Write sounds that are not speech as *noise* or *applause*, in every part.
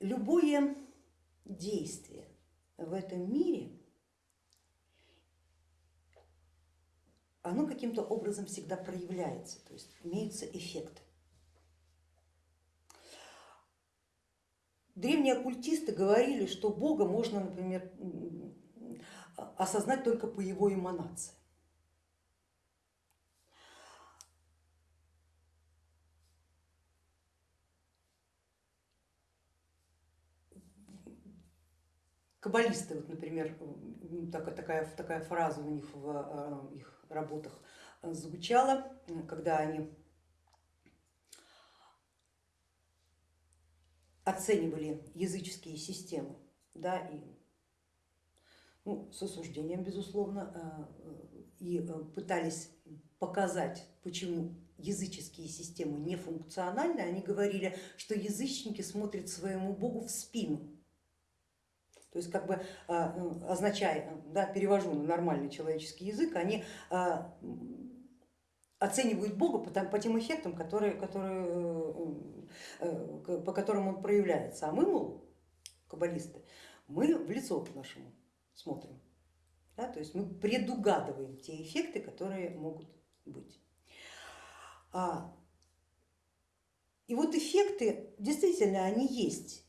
любое действие в этом мире, оно каким-то образом всегда проявляется, то есть имеются эффекты. Древние оккультисты говорили, что Бога можно, например, осознать только по его эманации. Каббалисты, вот, например, такая, такая фраза у них в э, их работах звучала, когда они оценивали языческие системы, да, и ну, с осуждением, безусловно, э, и э, пытались показать, почему языческие системы нефункциональны, они говорили, что язычники смотрят своему богу в спину, то есть как бы а, ну, означая, да, перевожу на нормальный человеческий язык, они а, оценивают Бога по, тем эффектам, которые, которые, э, э, по которым он проявляется. А мы, мол, каббалисты, мы в лицо нашему смотрим. Да, то есть мы предугадываем те эффекты, которые могут быть. А, и вот эффекты действительно они есть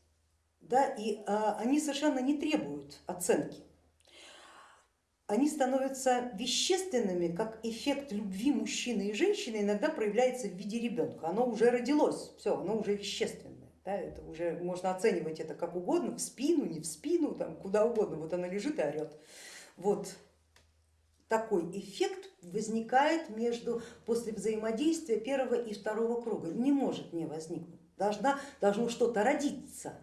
да, и а, они совершенно не требуют оценки. Они становятся вещественными, как эффект любви мужчины и женщины иногда проявляется в виде ребенка. Оно уже родилось, все, оно уже вещественное. Да, это уже можно оценивать это как угодно, в спину, не в спину, там, куда угодно. Вот она лежит и орет. Вот такой эффект возникает между, после взаимодействия первого и второго круга. Не может не возникнуть. Должна, должно что-то родиться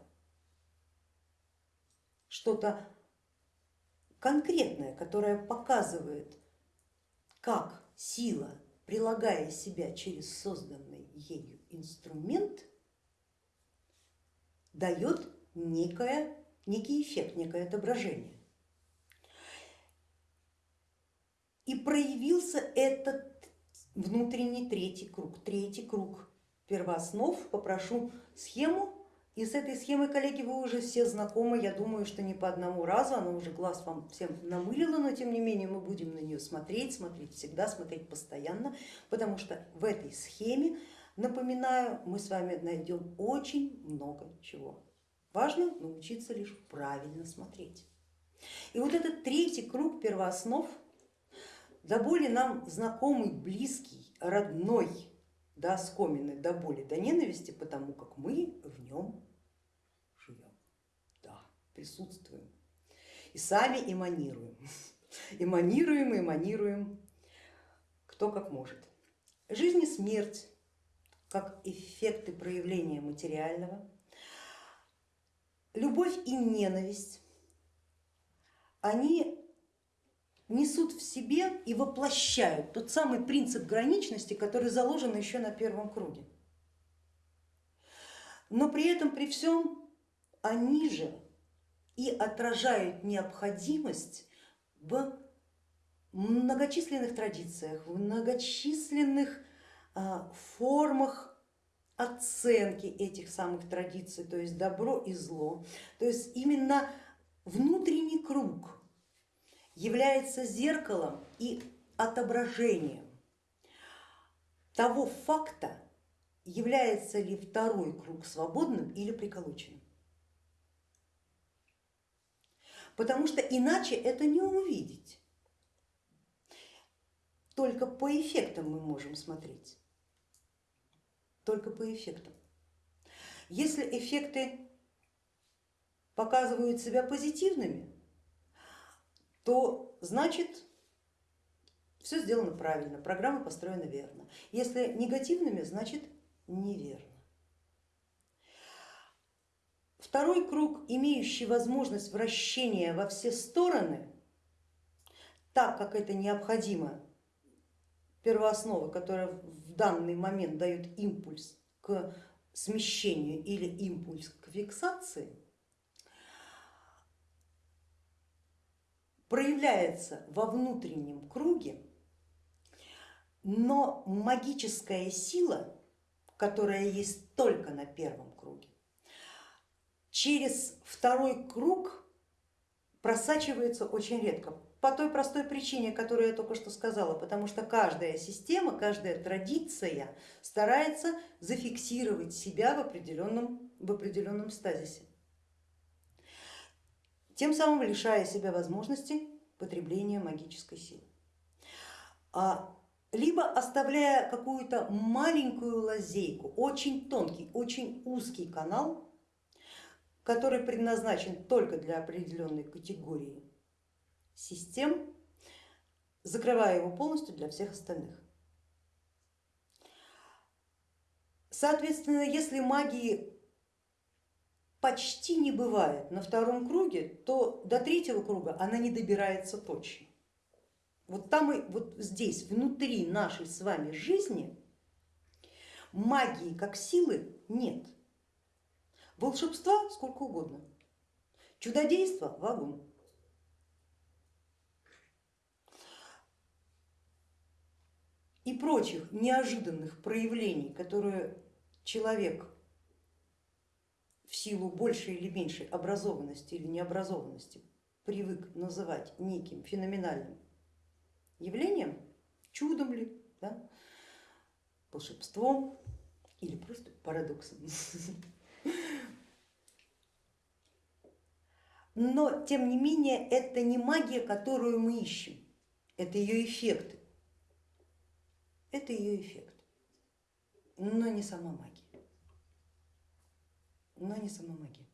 что-то конкретное, которое показывает, как сила, прилагая себя через созданный ею инструмент, дает некое, некий эффект, некое отображение. И проявился этот внутренний третий круг, третий круг первооснов. Попрошу схему и с этой схемой, коллеги, вы уже все знакомы, я думаю, что не по одному разу, она уже глаз вам всем намылила, но тем не менее мы будем на нее смотреть, смотреть всегда, смотреть постоянно, потому что в этой схеме, напоминаю, мы с вами найдем очень много чего. Важно научиться лишь правильно смотреть. И вот этот третий круг первооснов, до боли нам знакомый, близкий, родной, да, скоменный до боли, до ненависти, потому как мы в нем живем, да, присутствуем. И сами эманируем, *laughs* эманируем, эманируем, кто как может. Жизнь и смерть как эффекты проявления материального, любовь и ненависть, они несут в себе и воплощают тот самый принцип граничности, который заложен еще на первом круге. Но при этом, при всем, они же и отражают необходимость в многочисленных традициях, в многочисленных а, формах оценки этих самых традиций, то есть добро и зло. То есть именно внутренний круг является зеркалом и отображением того факта, является ли второй круг свободным или приколоченным. Потому что иначе это не увидеть. Только по эффектам мы можем смотреть. Только по эффектам. Если эффекты показывают себя позитивными, то значит все сделано правильно, программа построена верно. Если негативными, значит неверно. Второй круг, имеющий возможность вращения во все стороны, так как это необходимо, первоосновы, которая в данный момент дают импульс к смещению или импульс к фиксации, проявляется во внутреннем круге, но магическая сила, которая есть только на первом круге, через второй круг просачивается очень редко. По той простой причине, которую я только что сказала, потому что каждая система, каждая традиция старается зафиксировать себя в определенном, в определенном стазисе, тем самым лишая себя возможности потребления магической силы. А, либо оставляя какую-то маленькую лазейку, очень тонкий, очень узкий канал, который предназначен только для определенной категории систем, закрывая его полностью для всех остальных. Соответственно, если магии почти не бывает на втором круге, то до третьего круга она не добирается точно. Вот там и вот здесь, внутри нашей с вами жизни, магии как силы нет. Волшебства сколько угодно, чудодейства вагон. и прочих неожиданных проявлений, которые человек в силу большей или меньшей образованности или необразованности привык называть неким феноменальным явлением, чудом ли, да, волшебством или просто парадоксом. Но тем не менее это не магия, которую мы ищем, это ее эффекты это ее эффект, но не сама магия. Но не сама магия.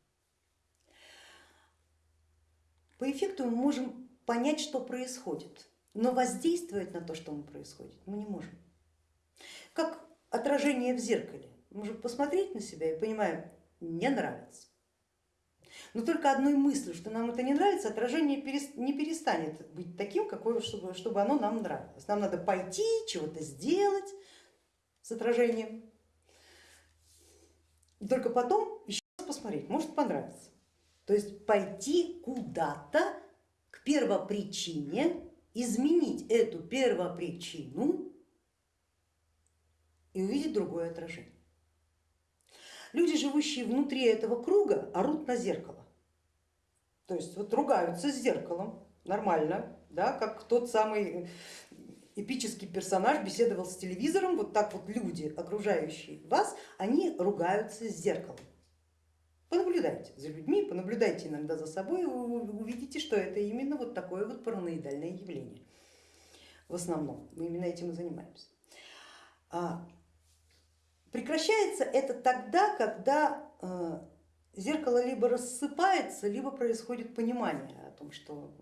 По эффекту мы можем понять, что происходит, но воздействовать на то, что мы происходит, мы не можем. Как отражение в зеркале. Мы можем посмотреть на себя и понимаем, не нравится. Но только одной мыслью, что нам это не нравится, отражение не перестанет быть таким, какое, чтобы, чтобы оно нам нравилось. Нам надо пойти, чего-то сделать с отражением. Только потом посмотреть, может понравится. То есть пойти куда-то к первопричине, изменить эту первопричину и увидеть другое отражение. Люди, живущие внутри этого круга, орут на зеркало. То есть вот ругаются с зеркалом, нормально, да, как тот самый эпический персонаж беседовал с телевизором, вот так вот люди, окружающие вас, они ругаются с зеркалом. Понаблюдайте за людьми, понаблюдайте иногда за собой, и вы увидите, что это именно вот такое вот параноидальное явление. В основном мы именно этим и занимаемся. А, Прекращается это тогда, когда э, зеркало либо рассыпается, либо происходит понимание о том, что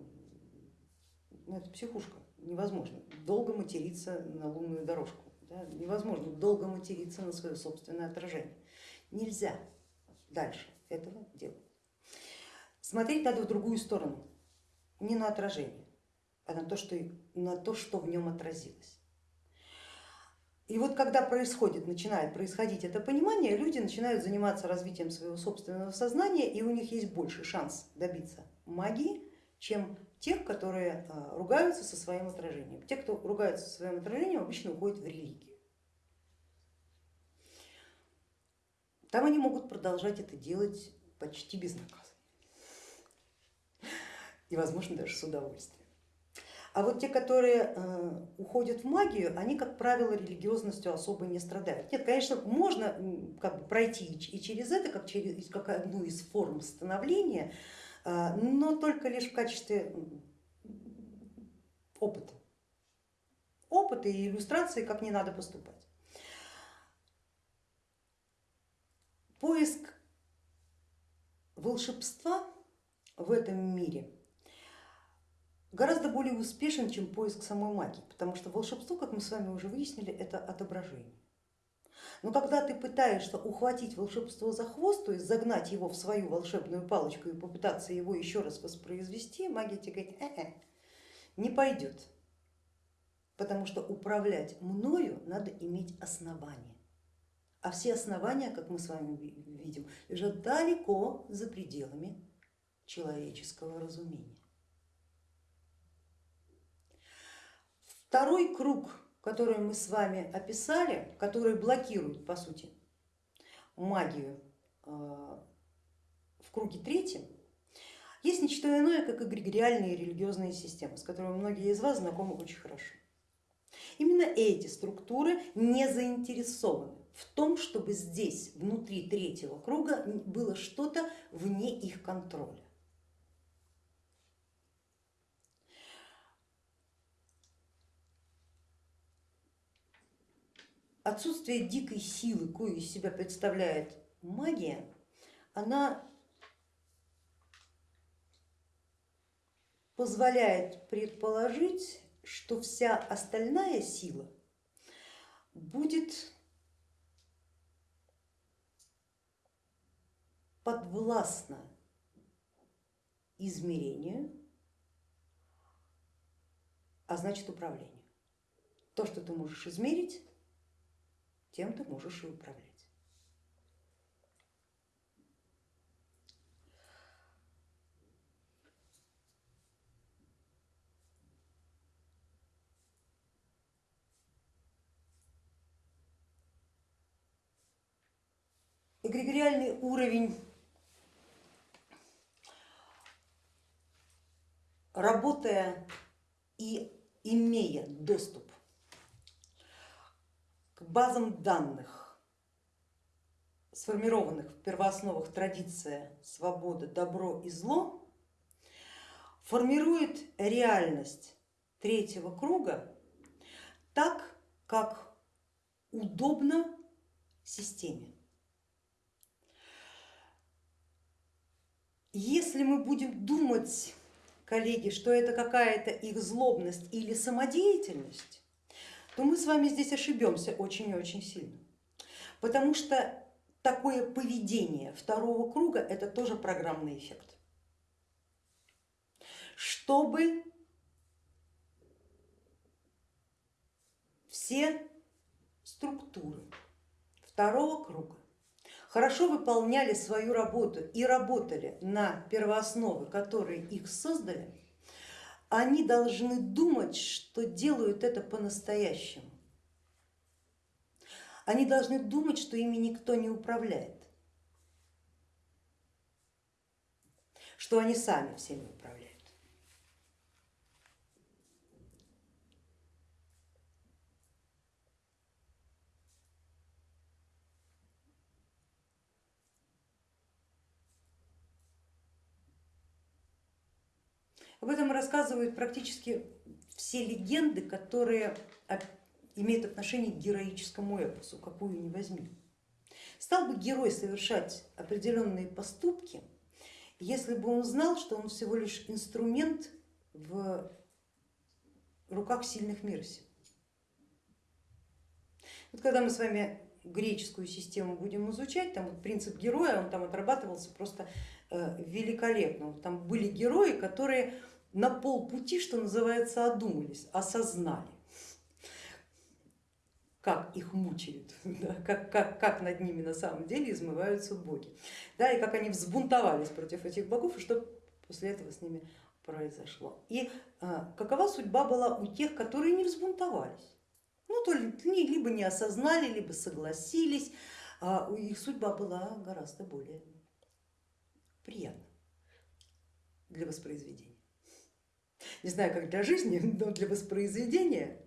ну, это психушка, невозможно долго материться на лунную дорожку, да? невозможно долго материться на свое собственное отражение. Нельзя дальше этого делать. Смотреть надо в другую сторону, не на отражение, а на то, что, на то, что в нем отразилось. И вот когда происходит, начинает происходить это понимание, люди начинают заниматься развитием своего собственного сознания, и у них есть больше шанс добиться магии, чем тех, которые а, ругаются со своим отражением. Те, кто ругаются со своим отражением, обычно уходят в религию. Там они могут продолжать это делать почти безнаказанно и, возможно, даже с удовольствием. А вот те, которые э, уходят в магию, они, как правило, религиозностью особо не страдают. Нет, конечно, можно как бы пройти и через это, как, через, как одну из форм становления, э, но только лишь в качестве опыта. Опыта и иллюстрации, как не надо поступать. Поиск волшебства в этом мире гораздо более успешен, чем поиск самой магии, потому что волшебство, как мы с вами уже выяснили, это отображение. Но когда ты пытаешься ухватить волшебство за хвост, то есть загнать его в свою волшебную палочку и попытаться его еще раз воспроизвести, магия тебе говорит, э -э, не пойдет, потому что управлять мною надо иметь основания. А все основания, как мы с вами видим, лежат далеко за пределами человеческого разумения. Второй круг, который мы с вами описали, который блокирует по сути магию э, в круге третьем есть не что иное, как эгрегориальные религиозные системы, с которыми многие из вас знакомы очень хорошо. Именно эти структуры не заинтересованы в том, чтобы здесь, внутри третьего круга, было что-то вне их контроля. Отсутствие дикой силы, кою из себя представляет магия, она позволяет предположить, что вся остальная сила будет подвластна измерению, а значит управлению. То, что ты можешь измерить, тем ты можешь и управлять. эгрегориальный уровень работая и имея доступ к базам данных, сформированных в первоосновах традиция свобода, добро и зло, формирует реальность третьего круга так, как удобно системе. Если мы будем думать, коллеги, что это какая-то их злобность или самодеятельность, то мы с вами здесь ошибемся очень и очень сильно. Потому что такое поведение второго круга это тоже программный эффект. Чтобы все структуры второго круга хорошо выполняли свою работу и работали на первоосновы, которые их создали, они должны думать, что делают это по-настоящему. Они должны думать, что ими никто не управляет, что они сами всеми управляют. Об этом рассказывают практически все легенды, которые имеют отношение к героическому эпосу, какую ни возьми. Стал бы герой совершать определенные поступки, если бы он знал, что он всего лишь инструмент в руках сильных мира сил. Вот когда мы с вами греческую систему будем изучать, там вот принцип героя, он там отрабатывался просто великолепно. Там были герои, которые на полпути, что называется, одумались, осознали, как их мучают, *laughs* да, как, как, как над ними на самом деле измываются боги, да, и как они взбунтовались против этих богов, и что после этого с ними произошло. И а, какова судьба была у тех, которые не взбунтовались? Ну, то ли либо не осознали, либо согласились, а их судьба была гораздо более приятна для воспроизведения. Не знаю, как для жизни, *laughs* но для воспроизведения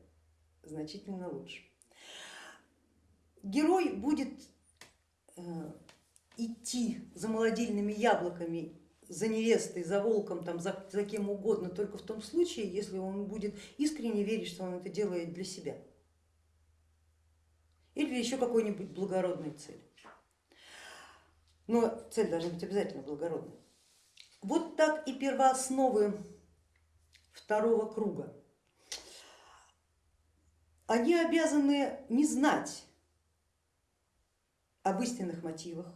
значительно лучше. Герой будет э, идти за молодильными яблоками, за невестой, за волком, там, за, за кем угодно, только в том случае, если он будет искренне верить, что он это делает для себя или еще какой-нибудь благородной цели. Но цель должна быть обязательно благородной. Вот так и первоосновы второго круга. Они обязаны не знать об истинных мотивах,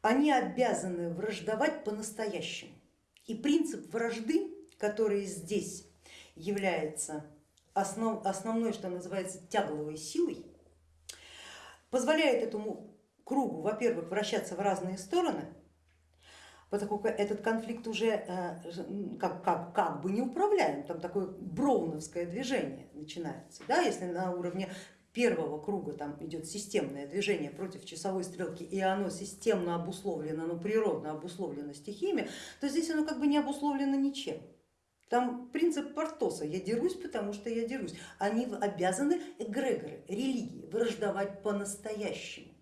они обязаны враждовать по-настоящему. И принцип вражды, который здесь является основ, основной, что называется, тягловой силой, позволяет этому кругу, во-первых, вращаться в разные стороны, поскольку этот конфликт уже э, как, как, как бы не управляем, там такое броуновское движение начинается, да, если на уровне первого круга там идет системное движение против часовой стрелки, и оно системно обусловлено, оно природно обусловлено стихиями, то здесь оно как бы не обусловлено ничем. Там принцип Портоса, я дерусь, потому что я дерусь. Они обязаны, эгрегоры, религии, враждовать по-настоящему.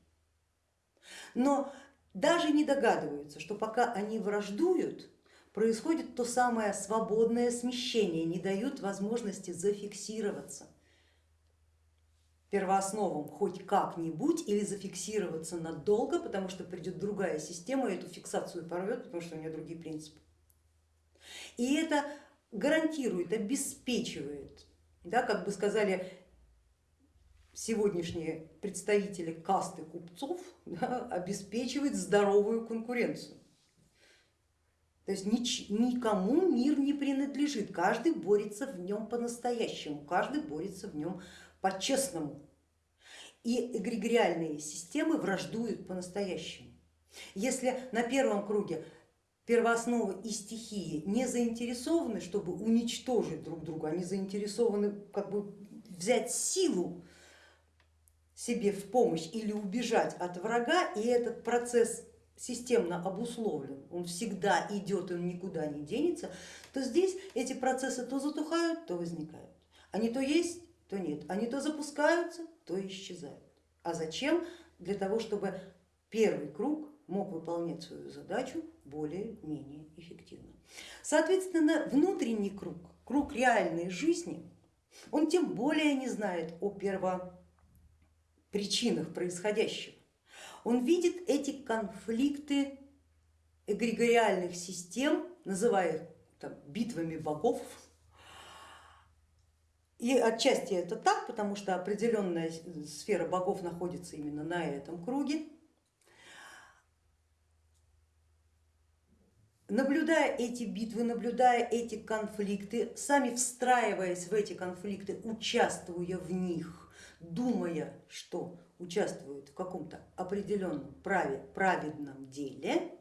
Но даже не догадываются, что пока они враждуют, происходит то самое свободное смещение, не дают возможности зафиксироваться первоосновам хоть как-нибудь или зафиксироваться надолго, потому что придет другая система и эту фиксацию порвет, потому что у нее другие принципы. И это гарантирует, обеспечивает, да, как бы сказали сегодняшние представители касты купцов, *laughs* да, обеспечивает здоровую конкуренцию. То есть никому мир не принадлежит, каждый борется в нем по-настоящему, каждый борется в нем по-честному. И эгрегориальные системы враждуют по-настоящему. Если на первом круге первоосновы и стихии не заинтересованы, чтобы уничтожить друг друга, они заинтересованы как бы взять силу себе в помощь или убежать от врага, и этот процесс системно обусловлен, он всегда идет, он никуда не денется, то здесь эти процессы то затухают, то возникают. Они то есть, то нет, они то запускаются, то исчезают. А зачем? Для того, чтобы первый круг мог выполнять свою задачу более-менее эффективно. Соответственно, внутренний круг, круг реальной жизни, он тем более не знает о первопричинах происходящего. Он видит эти конфликты эгрегориальных систем, называя их там, битвами богов, и отчасти это так, потому что определенная сфера богов находится именно на этом круге. Наблюдая эти битвы, наблюдая эти конфликты, сами встраиваясь в эти конфликты, участвуя в них, думая, что участвуют в каком-то определенном праве, праведном деле,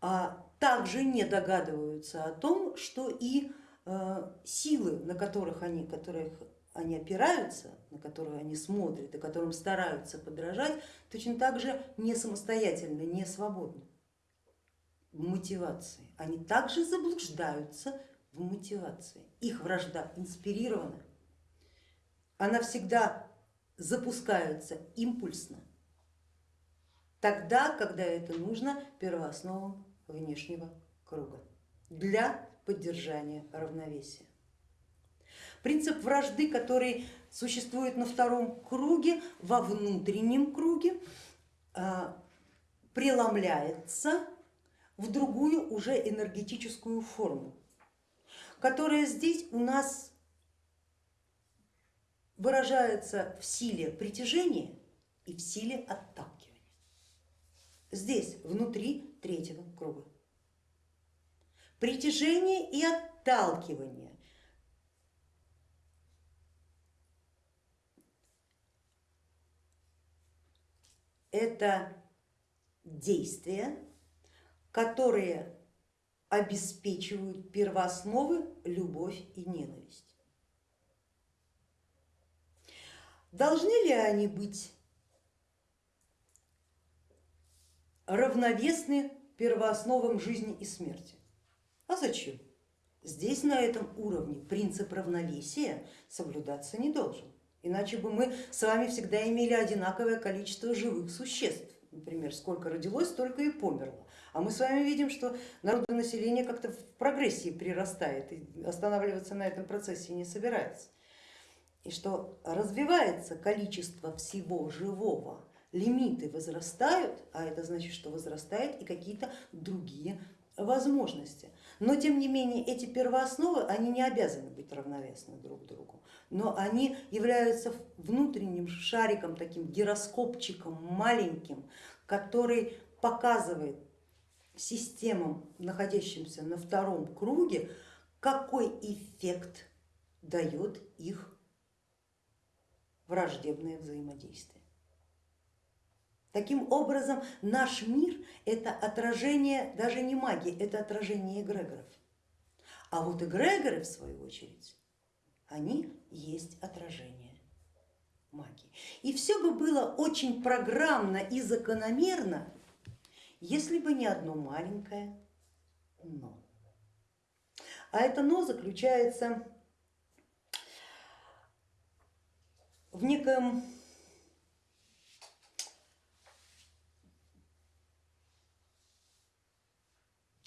а также не догадываются о том, что и Э, силы, на которых они, которых они опираются, на которые они смотрят и которым стараются подражать, точно так же не самостоятельно, не свободны в мотивации. Они также заблуждаются в мотивации. Их вражда инспирирована, она всегда запускается импульсно, тогда, когда это нужно первоосновам внешнего круга для поддержания равновесия. Принцип вражды, который существует на втором круге, во внутреннем круге, а, преломляется в другую уже энергетическую форму, которая здесь у нас выражается в силе притяжения и в силе отталкивания. Здесь, внутри третьего круга притяжение и отталкивание. Это действия, которые обеспечивают первоосновы любовь и ненависть. Должны ли они быть равновесны первоосновам жизни и смерти? А зачем? Здесь на этом уровне принцип равновесия соблюдаться не должен. Иначе бы мы с вами всегда имели одинаковое количество живых существ. Например, сколько родилось, столько и померло. А мы с вами видим, что народонаселение как-то в прогрессии прирастает и останавливаться на этом процессе не собирается. И что развивается количество всего живого, лимиты возрастают, а это значит, что возрастают и какие-то другие возможности. Но тем не менее эти первоосновы, они не обязаны быть равновесны друг другу, но они являются внутренним шариком, таким гироскопчиком маленьким, который показывает системам, находящимся на втором круге, какой эффект дает их враждебное взаимодействие. Таким образом, наш мир это отражение даже не магии, это отражение эгрегоров. А вот эгрегоры, в свою очередь, они есть отражение магии. И все бы было очень программно и закономерно, если бы не одно маленькое но. А это но заключается в неком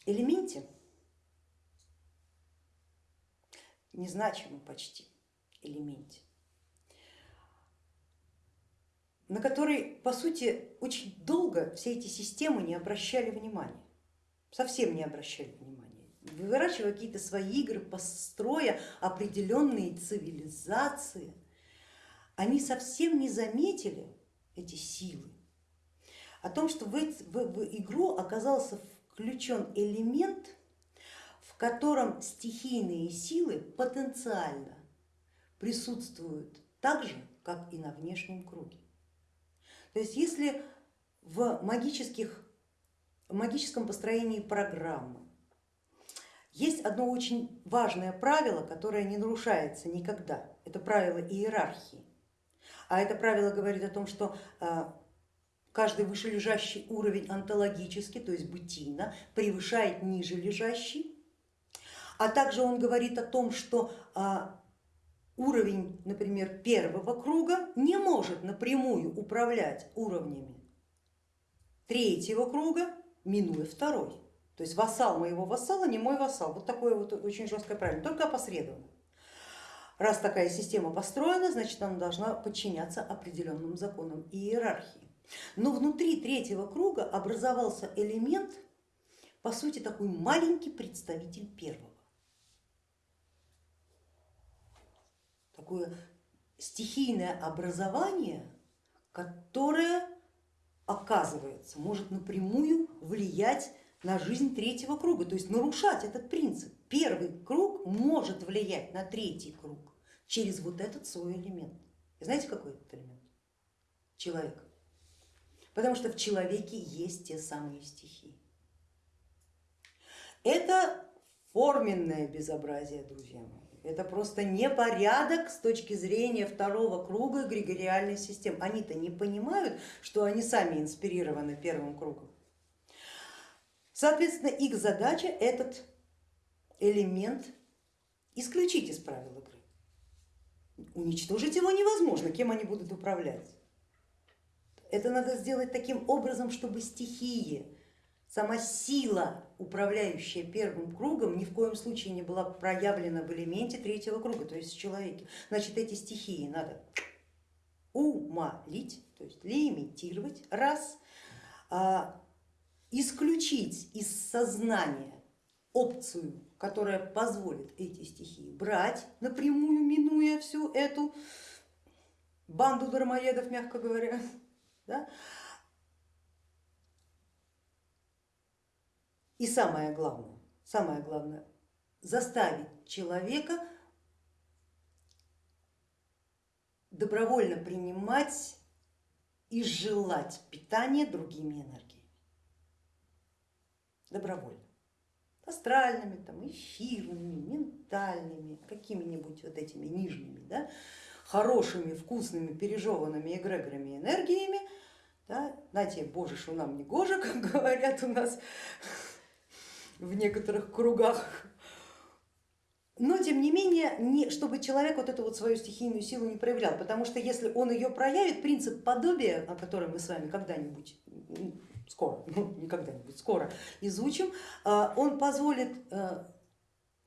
элементе, незначимом почти элементе, на который, по сути, очень долго все эти системы не обращали внимания, совсем не обращали внимания, выращивая какие-то свои игры, построя определенные цивилизации, они совсем не заметили эти силы, о том, что в, в, игру оказался включен элемент, в котором стихийные силы потенциально присутствуют так же, как и на внешнем круге. То есть если в, магических, в магическом построении программы есть одно очень важное правило, которое не нарушается никогда, это правило иерархии. А это правило говорит о том, что а, каждый вышележащий уровень онтологически, то есть бытийно, превышает ниже лежащий. А также он говорит о том, что а, уровень, например, первого круга не может напрямую управлять уровнями третьего круга, минуя второй. То есть вассал моего вассала не мой вассал. Вот такое вот очень жесткое правило, только опосредованно. Раз такая система построена, значит она должна подчиняться определенным законам и иерархии. Но внутри третьего круга образовался элемент, по сути такой маленький представитель первого. Такое стихийное образование, которое оказывается может напрямую влиять на жизнь третьего круга, то есть нарушать этот принцип. Первый круг может влиять на третий круг через вот этот свой элемент. И знаете, какой этот элемент? Человек. Потому что в человеке есть те самые стихии. Это форменное безобразие, друзья мои. Это просто непорядок с точки зрения второго круга эгрегориальной системы. Они-то не понимают, что они сами инспирированы первым кругом. Соответственно, их задача этот элемент исключить из правил игры. Уничтожить его невозможно, кем они будут управлять. Это надо сделать таким образом, чтобы стихии, сама сила, управляющая первым кругом, ни в коем случае не была проявлена в элементе третьего круга, то есть в человеке. Значит, эти стихии надо умолить, то есть лимитировать, раз, а, исключить из сознания опцию, которая позволит эти стихии брать напрямую, минуя всю эту банду дармоедов, мягко говоря. *laughs* Да? И самое главное, самое главное, заставить человека добровольно принимать и желать питание другими энергиями добровольно. Астральными, там, эфирными, ментальными, какими-нибудь вот этими нижними, да, хорошими, вкусными, пережеванными эгрегорами энергиями. Да, знаете, боже, что нам не гоже, *laughs* как говорят у нас в некоторых кругах. Но тем не менее, не, чтобы человек вот эту вот свою стихийную силу не проявлял, потому что если он ее проявит, принцип подобия, о котором мы с вами когда-нибудь скоро, *laughs* ну не когда-нибудь, скоро изучим, а, он позволит э,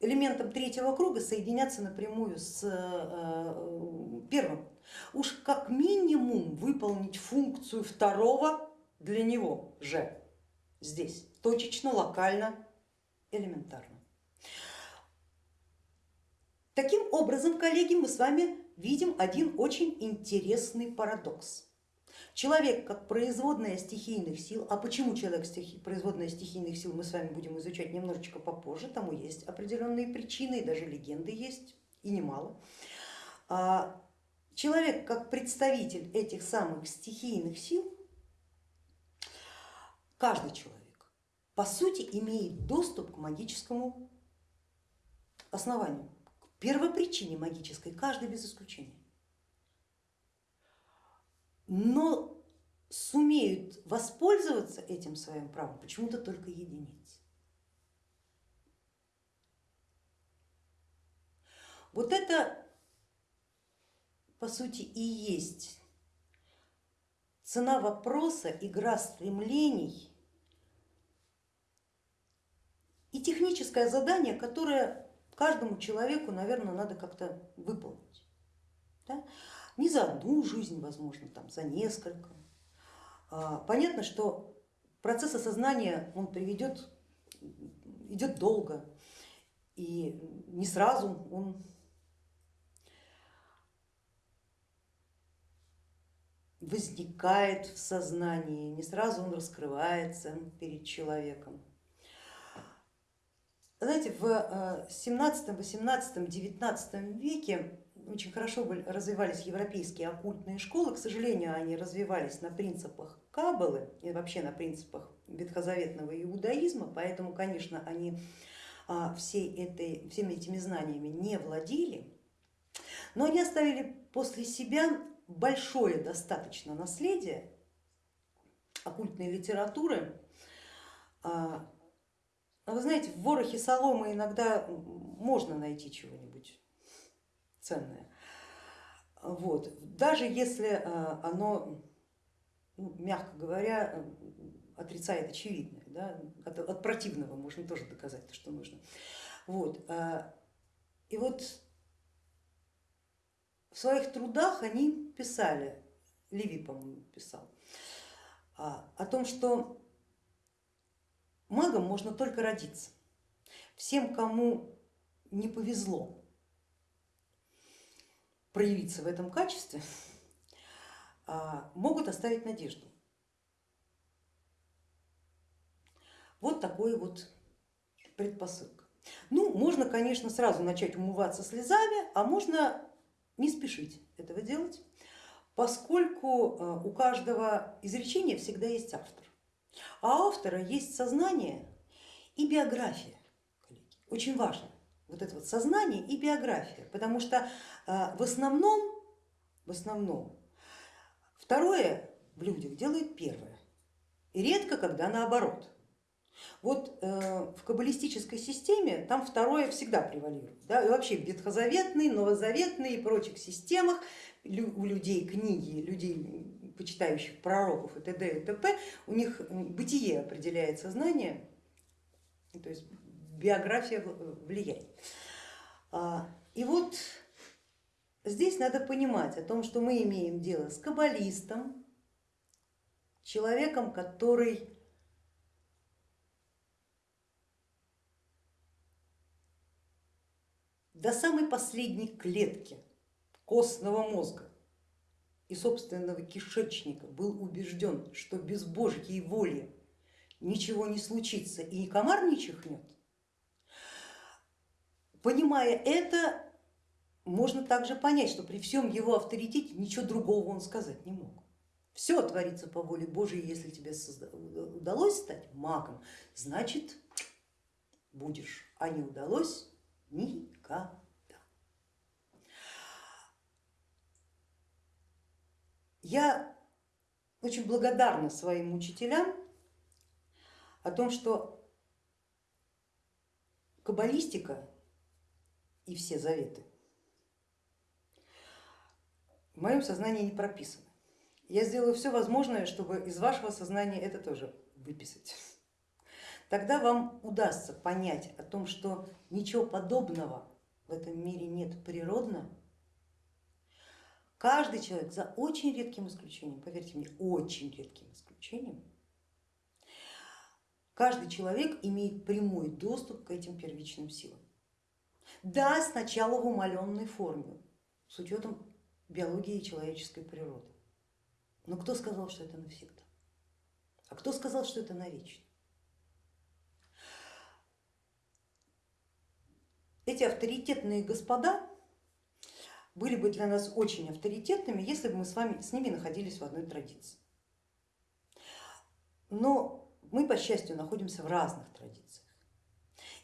элементам третьего круга соединяться напрямую с э, первым. Уж как минимум выполнить функцию второго для него же здесь, точечно, локально, элементарно. Таким образом, коллеги, мы с вами видим один очень интересный парадокс. Человек как производная стихийных сил, а почему человек стихи, производная стихийных сил мы с вами будем изучать немножечко попозже, тому есть определенные причины и даже легенды есть, и немало. А, человек как представитель этих самых стихийных сил, каждый человек по сути имеет доступ к магическому основанию, к первопричине магической, каждый без исключения. Но сумеют воспользоваться этим своим правом почему-то только единицы. Вот это по сути и есть цена вопроса, игра стремлений и техническое задание, которое каждому человеку, наверное, надо как-то выполнить. Да? Не за одну жизнь, возможно, там, за несколько. А, понятно, что процесс осознания он приведет, идет долго, и не сразу он возникает в сознании, не сразу он раскрывается перед человеком. Знаете, в 17, 18, 19 веке очень хорошо развивались европейские оккультные школы, к сожалению, они развивались на принципах Каббалы и вообще на принципах ветхозаветного иудаизма, поэтому, конечно, они а, всей этой, всеми этими знаниями не владели, но они оставили после себя большое достаточно наследие оккультной литературы. А, вы знаете, в ворохе соломы иногда можно найти чего-нибудь ценное. Вот. Даже если а, оно, ну, мягко говоря, отрицает очевидное, да? от, от противного можно тоже доказать то, что нужно. Вот. А, и вот в своих трудах они писали, Ливий, по-моему, писал, а, о том, что магом можно только родиться. Всем, кому не повезло проявиться в этом качестве, *laughs* а, могут оставить надежду. Вот такой вот предпосылка. Ну, можно, конечно, сразу начать умываться слезами, а можно не спешить этого делать, поскольку э, у каждого изречения всегда есть автор, а автора есть сознание и биография. Очень важно вот это вот сознание и биография, потому что в основном, в основном второе в людях делает первое, и редко когда наоборот. Вот э, в каббалистической системе там второе всегда превалирует. Да? И вообще в ветхозаветной, новозаветной и прочих системах у людей книги, людей, почитающих пророков и т.д. и т.п., у них бытие определяет сознание, то есть биография влияет. А, и вот здесь надо понимать о том, что мы имеем дело с каббалистом, человеком, который до самой последней клетки костного мозга и собственного кишечника был убежден, что без Божьей воли ничего не случится и комар не чихнет, понимая это, можно также понять, что при всем его авторитете ничего другого он сказать не мог. Все творится по воле Божьей, если тебе удалось стать магом, значит будешь, а не удалось, Никогда. Я очень благодарна своим учителям о том, что каббалистика и все заветы в моем сознании не прописаны. Я сделаю все возможное, чтобы из вашего сознания это тоже выписать тогда вам удастся понять о том, что ничего подобного в этом мире нет природно. Каждый человек, за очень редким исключением, поверьте мне, очень редким исключением, каждый человек имеет прямой доступ к этим первичным силам. Да, сначала в умаленной форме, с учетом биологии человеческой природы. Но кто сказал, что это навсегда? А кто сказал, что это навечно? Эти авторитетные господа были бы для нас очень авторитетными, если бы мы с вами с ними находились в одной традиции. Но мы, по счастью, находимся в разных традициях.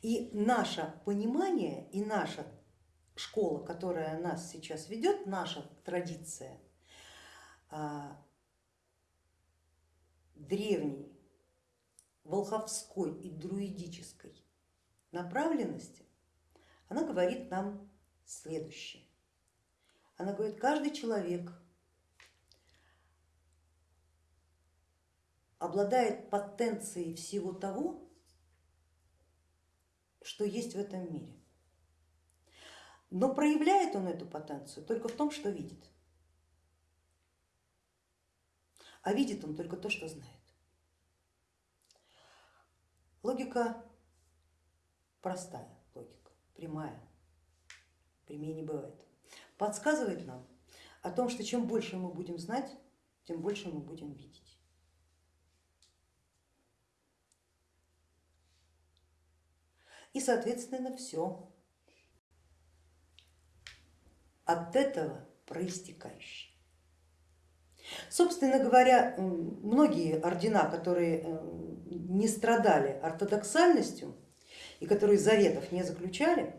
И наше понимание и наша школа, которая нас сейчас ведет, наша традиция, а, древней волховской и друидической направленности, она говорит нам следующее. Она говорит, каждый человек обладает потенцией всего того, что есть в этом мире. Но проявляет он эту потенцию только в том, что видит. А видит он только то, что знает. Логика простая, логика прямая, прямее не бывает. Подсказывает нам о том, что чем больше мы будем знать, тем больше мы будем видеть. И соответственно все от этого проистекающее. Собственно говоря, многие ордена, которые э, не страдали ортодоксальностью и которые заветов не заключали,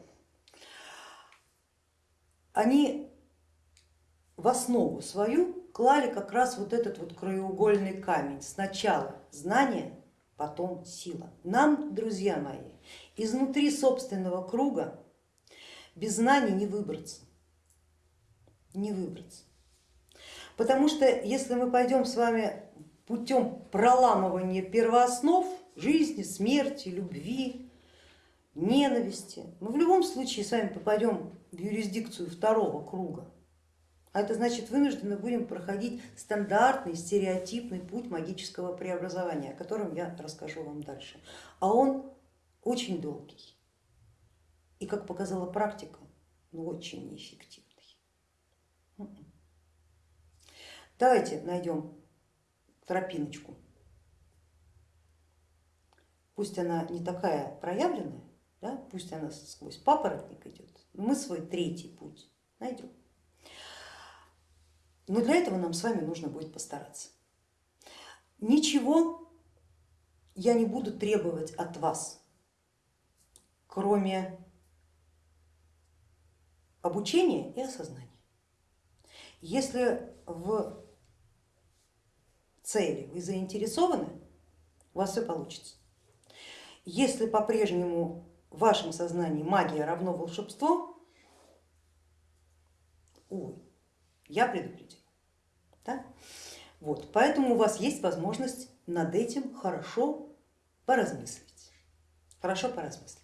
они в основу свою клали как раз вот этот вот краеугольный камень. Сначала знание, потом сила. Нам, друзья мои, изнутри собственного круга без знаний не выбраться, не выбраться. Потому что если мы пойдем с вами путем проламывания первооснов жизни, смерти, любви, ненависти, мы в любом случае с вами попадем в юрисдикцию второго круга. А это значит вынуждены будем проходить стандартный, стереотипный путь магического преобразования, о котором я расскажу вам дальше. А он очень долгий и, как показала практика, ну, очень неэффективный. Давайте найдем тропиночку. Пусть она не такая проявленная, да, пусть она сквозь папоротник идет, но мы свой третий путь найдем. Но для этого нам с вами нужно будет постараться. Ничего я не буду требовать от вас, кроме обучения и осознания. Если в цели вы заинтересованы, у вас все получится. Если по-прежнему в вашем сознании магия равно волшебство, ой, я предупредила. Да? Вот, поэтому у вас есть возможность над этим хорошо поразмыслить. Хорошо поразмыслить.